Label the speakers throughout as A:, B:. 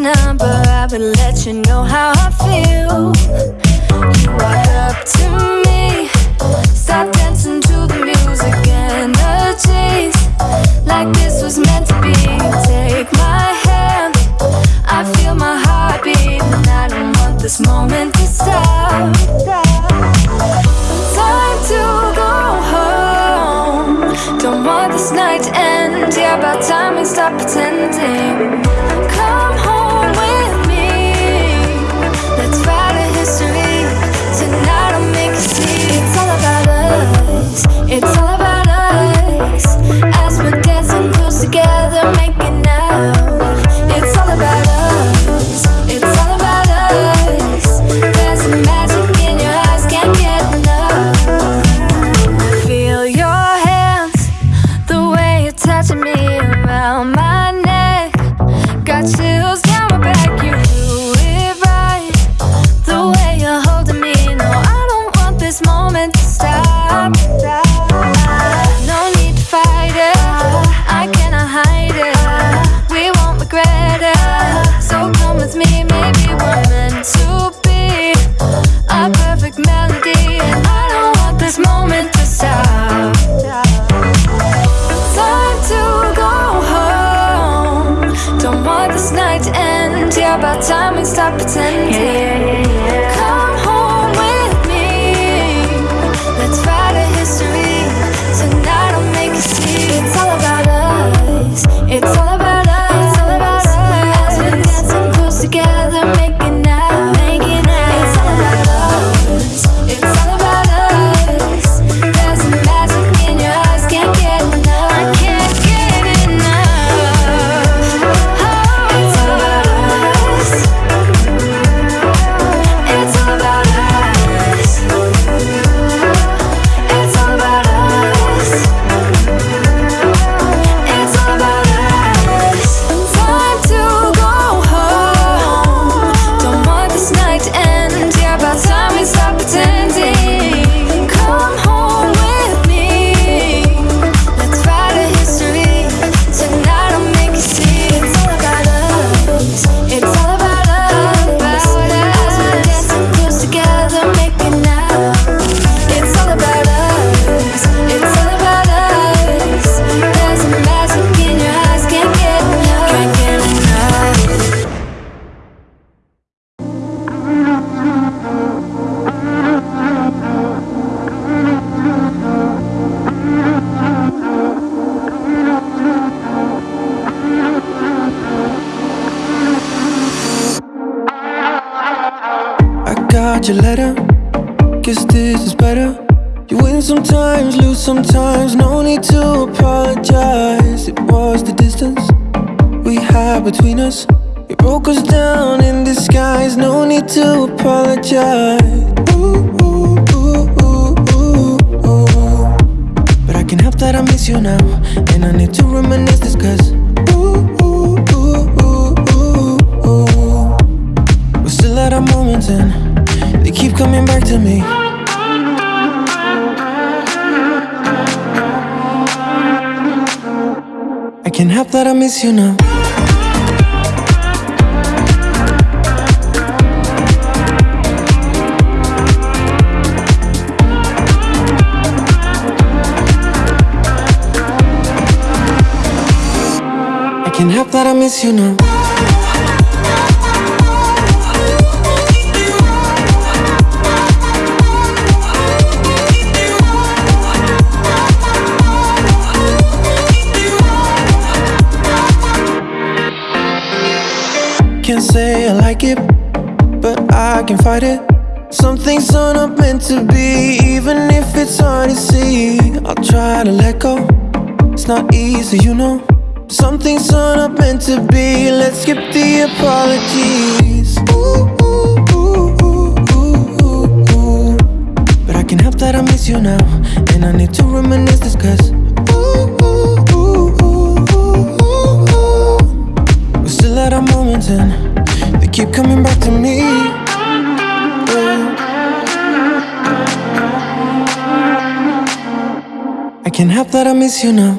A: number, I would let you know how I feel. You walk up to me, start dancing to the music, energies like this was meant to be. Take my hand, I feel my heart beat, and I don't want this moment to stop. Time to go home. Don't want this night to end. Yeah, about time we stop pretending. Touching me now I feel your hands the way it touch me around my
B: your letter. Guess this is better. You win sometimes, lose sometimes. No need to apologize. It was the distance we had between us. It broke us down in disguise. No need to apologize. Ooh. But I can't help that I miss you now. And I need to reminisce this cause. We're still at our moments and coming back to me. I can't help that I miss you now. I can't help that I miss you now. Can fight it. Some things are not meant to be, even if it's hard to see. I'll try to let go. It's not easy, you know. Some things are not meant to be. Let's skip the apologies. Ooh, ooh, ooh, ooh, ooh, ooh, ooh. But I can't help that I miss you now, and I need to reminisce this 'cause. We're still at our moments and they keep coming back to me. Can't help that I miss you now.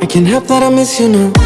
B: I can't help that I miss you now.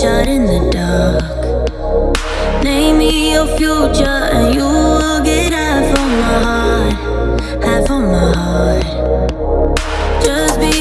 C: Shot in the dark. Name me your future, and you will get half of my heart, half of my heart. Just be.